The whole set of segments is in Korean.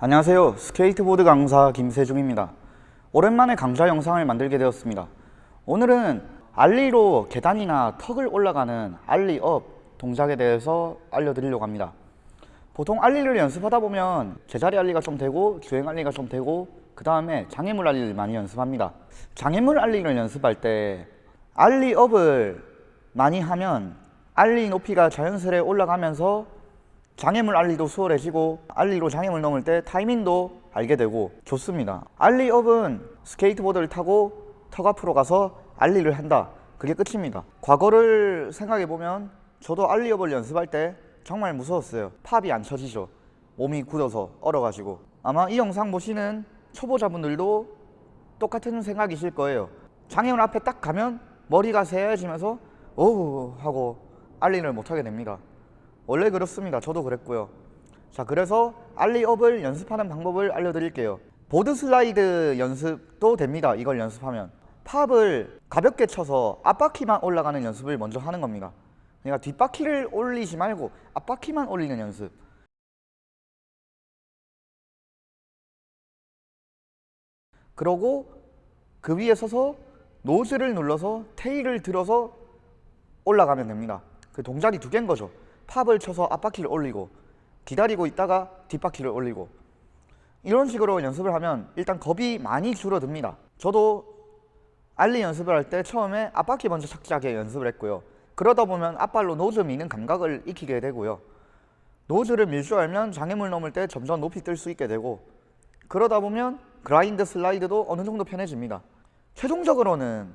안녕하세요. 스케이트보드 강사 김세중입니다. 오랜만에 강좌 영상을 만들게 되었습니다. 오늘은 ollie로 계단이나 턱을 올라가는 ollie up 동작에 대해서 알려드리려고 합니다. 보통 ollie를 연습하다 보면 제자리 ollie가 좀 되고 주행 ollie가 좀 되고 그 다음에 장애물 ollie를 많이 연습합니다. 장애물 ollie를 연습할 때 ollie up을 많이 하면 ollie 높이가 자연스레 올라가면서 장애물 ollie도 수월해지고 ollie로 장애물 넘을 때 타이밍도 알게 되고 좋습니다. ollie up은 스케이트보드를 타고 턱 앞으로 가서 ollie를 한다. 그게 끝입니다. 과거를 생각해보면 저도 ollie up을 연습할 때 정말 무서웠어요. pop이 안 쳐지죠. 몸이 굳어서 얼어가지고. 아마 이 영상 보시는 초보자분들도 똑같은 생각이실 거예요. 장애물 앞에 딱 가면 머리가 새해지면서 어우 하고 알리를 못하게 됩니다 원래 그렇습니다. 저도 그랬고요. 자, 그래서 알리업을 연습하는 방법을 알려드릴게요. 보드 슬라이드 연습도 됩니다. 이걸 연습하면. 팝을 가볍게 쳐서 앞바퀴만 올라가는 연습을 먼저 하는 겁니다. 그러니까 뒷바퀴를 올리지 말고 앞바퀴만 올리는 연습. 그러고 그 위에 서서 nose를 눌러서 tail을 들어서 올라가면 됩니다. 그 동작이 두 개인 거죠. pop을 쳐서 앞바퀴를 올리고 기다리고 있다가 뒷바퀴를 올리고. 이런 식으로 연습을 하면 일단 겁이 많이 줄어듭니다. 저도 ollie 연습을 할 때 처음에 앞바퀴 먼저 착지하게 연습을 했고요. 그러다 보면 앞발로 nose 미는 감각을 익히게 되고요. nose를 밀 줄 알면 장애물 넘을 때 점점 높이 뜰 수 있게 되고 그러다 보면 grind 슬라이드도 어느 정도 편해집니다. 최종적으로는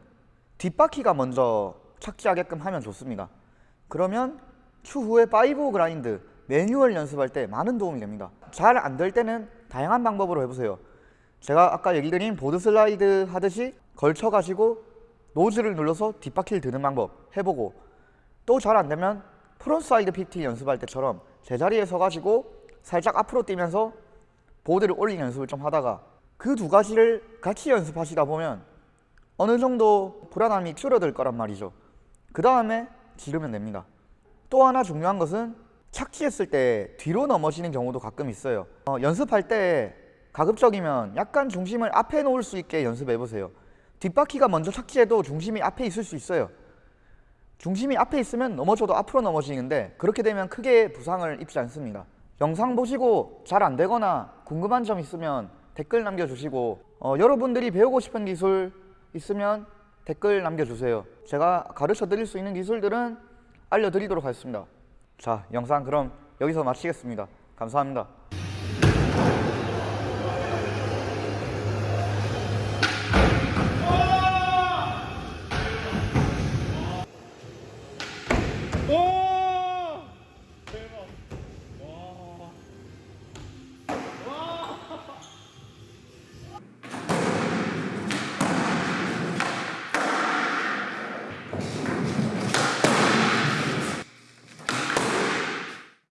뒷바퀴가 먼저 착지하게끔 하면 좋습니다. 그러면 추후에 five grind manual 연습할 때 많은 도움이 됩니다. 잘 안 될 때는 다양한 방법으로 해보세요. 제가 아까 얘기 드린 board slide 하듯이 걸쳐 가지고 nose를 눌러서 뒷바퀴를 드는 방법 해보고 또 잘 안되면 frontside PT 연습할 때처럼 제자리에 서가지고 살짝 앞으로 뛰면서 보드를 올리는 연습을 좀 하다가 그 두 가지를 같이 연습하시다 보면 어느 정도 불안함이 줄어들 거란 말이죠. 그 다음에 지르면 됩니다 또 하나 중요한 것은 착지했을 때 뒤로 넘어지는 경우도 가끔 있어요. 어, 연습할 때 가급적이면 약간 중심을 앞에 놓을 수 있게 연습해 보세요. 뒷바퀴가 먼저 착지해도 중심이 앞에 있을 수 있어요. 중심이 앞에 있으면 넘어져도 앞으로 넘어지는데 그렇게 되면 크게 부상을 입지 않습니다. 영상 보시고 잘 안되거나 궁금한 점 있으면 댓글 남겨주시고 어, 여러분들이 배우고 싶은 기술 있으면 댓글 남겨주세요. 제가 가르쳐 드릴 수 있는 기술들은 알려드리도록 하겠습니다. 자 영상 그럼 여기서 마치겠습니다. 감사합니다. 오!